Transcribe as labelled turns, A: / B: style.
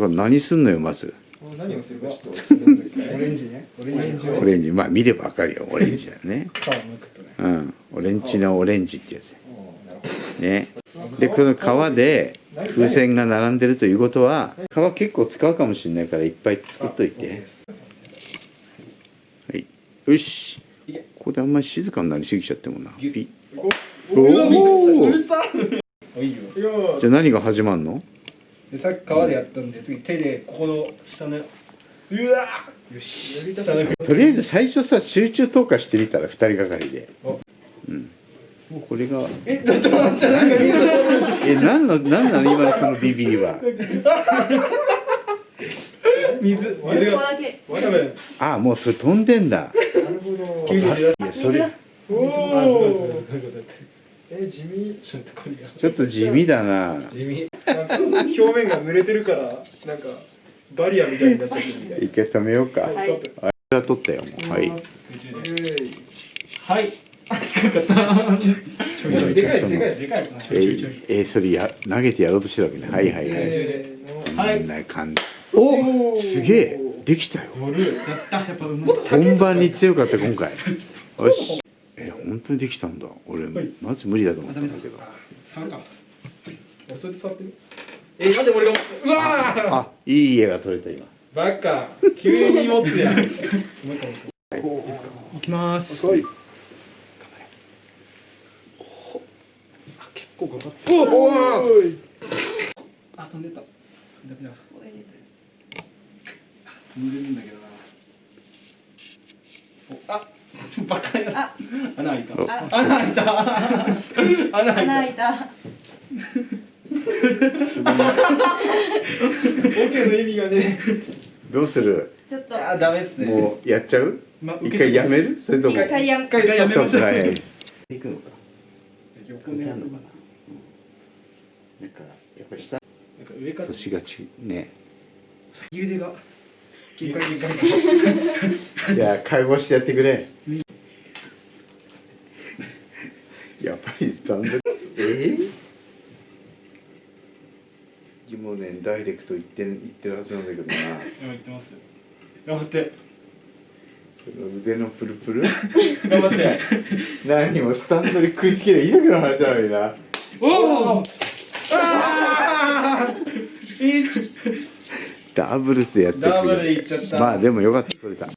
A: これ何すんのよまず。
B: 何をするかちょっと
C: オレンジね。オレンジ
A: オレンジ。まあ見ればわかるよ。オレンジだよね。うん。オレンジのオレンジってやつ。ね。でこの皮で風船が並んでるということは皮結構使うかもしれないからいっぱい作っといて。はい。よし。ここであんまり静かになりすぎちゃってもな。ピッ。おおじゃあ何が始まるの？
C: でさっき皮でやったんで次手でここの下のうわよし。下の
A: とりあえず最初さ集中投下してみたら二人がかりで。
C: お。
A: うん。これが。
C: えちょっと待ってなんか
A: え何の何なの今のそのビビりは。
C: 水。水。が
D: だけ
C: わかる。
A: あもうそれ飛んでんだ。
B: なるほど。
A: いやそれ。
C: あす
B: え地味。
C: ちょっとこれが
A: ちょっと地味だな。
C: 地味。
B: なんか表面が濡れてるからなんかバリアみたいになっちゃってるみたい
A: 一回止めようか。
B: はい。
A: あれは取ったよもう。はい。
C: はい。低かったちょい。ちょい。
B: でかいい
C: い
A: え
C: ょいちょいちょい
A: ー、えーそれや投げてやろうとしてるわけね。はい。はいはいおすげえ。できたよ。本番に強かった今回。よし。え本当にできたんだ。俺
C: はい。
A: まず無理だと思ったんだけど。
C: 触るか。俺それで触ってみえなんで俺がうわー！
A: あいい家が取れた今。
C: バカ。急に持つやん。もういきます。
B: はい。
C: あ結構かかって。
A: おお
C: あ飛んでた。ダメだ
D: これで
C: 飛んでるんだけどな。おあバカや
D: あ。
C: 穴開いた。
A: お
C: 穴開いた。穴
D: 穴
C: 開い
D: 開いた。
B: OK の意味がね
A: どうする？
D: ちょっと。
C: たあダメっすね。
A: もうやっちゃう？
C: ま
A: 一回やめる？それとも？
D: 一回やめ。
C: 一回やめましょう。
A: 行くのか？
C: 横ねな。んか
A: な？ん。かやっぱ下。
C: 上から。
A: 年がちね。
C: 右腕が切り替え切り替え
A: じゃあ介護してやってくれ。やっぱりスタンドえー、もうねダイレクト言ってる言ってるはずなんだけどな。
C: 今言ってます頑張って。
A: その腕のプルプル？
C: 頑張って。
A: 何もスタンドに食いつけりゃいいだけの話なのにな。
C: おおああいい
A: ダブルスでやってる
C: ダブルいっちゃった。
A: まあでもよかった取れた